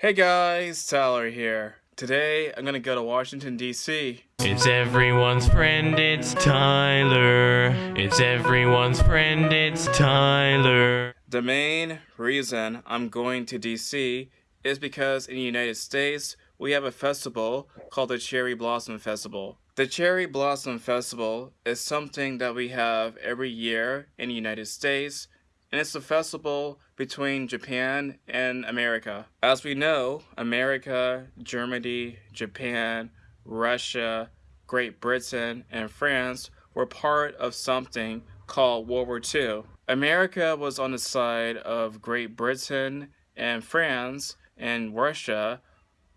Hey guys, Tyler here. Today I'm gonna go to Washington DC. It's everyone's friend, it's Tyler. It's everyone's friend, it's Tyler. The main reason I'm going to DC is because in the United States we have a festival called the Cherry Blossom Festival. The Cherry Blossom Festival is something that we have every year in the United States and it's a festival between Japan and America. As we know, America, Germany, Japan, Russia, Great Britain, and France were part of something called World War II. America was on the side of Great Britain and France and Russia,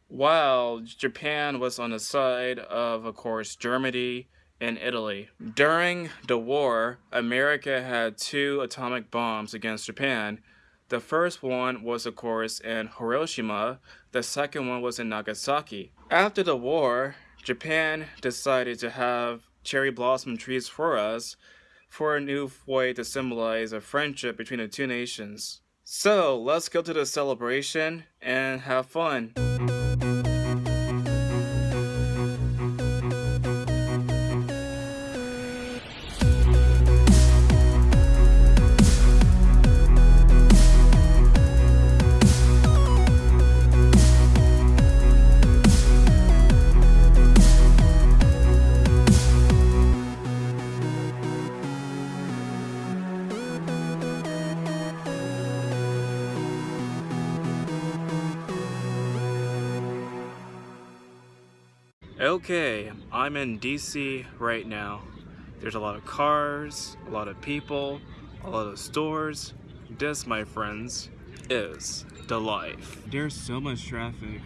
while Japan was on the side of, of course, Germany, in Italy. During the war, America had two atomic bombs against Japan. The first one was, of course, in Hiroshima. The second one was in Nagasaki. After the war, Japan decided to have cherry blossom trees for us for a new way to symbolize a friendship between the two nations. So, let's go to the celebration and have fun. Okay, I'm in DC right now. There's a lot of cars, a lot of people, a lot of stores. This, my friends, is the life. There's so much traffic.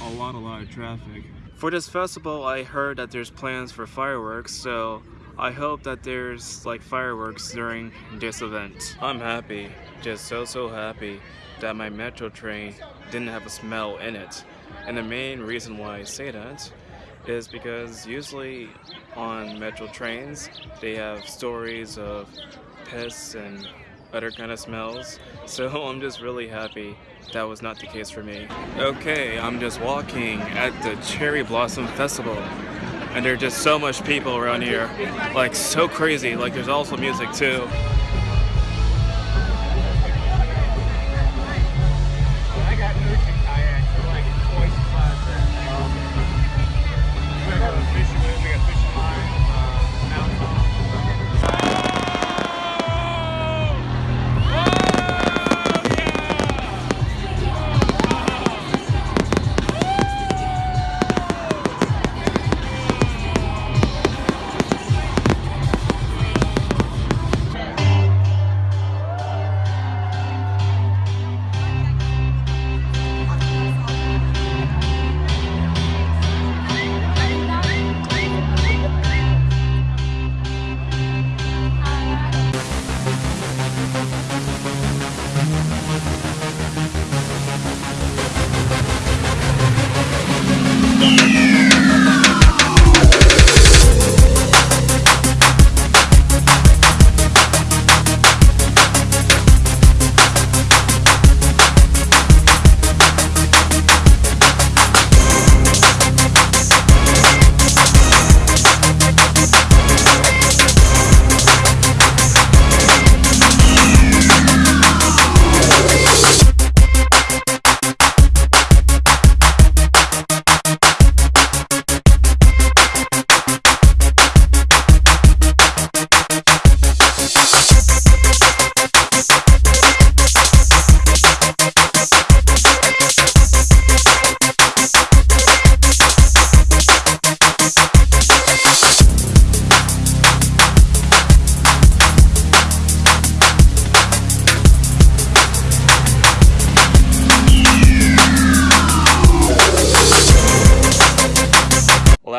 A lot, a lot of traffic. For this festival, I heard that there's plans for fireworks, so I hope that there's like fireworks during this event. I'm happy, just so so happy that my metro train didn't have a smell in it. And the main reason why I say that is because usually on metro trains they have stories of piss and other kind of smells so I'm just really happy that was not the case for me. Okay, I'm just walking at the Cherry Blossom Festival and there's just so much people around here like so crazy like there's also music too.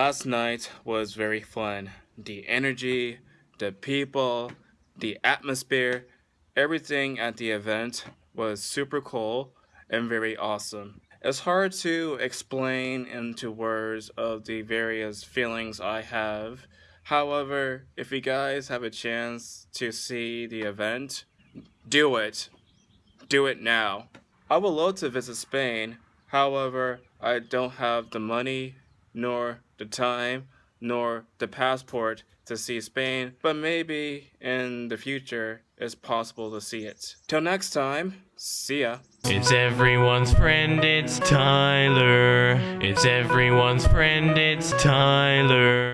Last night was very fun. The energy, the people, the atmosphere, everything at the event was super cool and very awesome. It's hard to explain into words of the various feelings I have. However, if you guys have a chance to see the event, do it. Do it now. I would love to visit Spain, However, I don't have the money, nor the time, nor the passport to see Spain, but maybe in the future it's possible to see it. Till next time, see ya. It's everyone's friend, it's Tyler. It's everyone's friend, it's Tyler.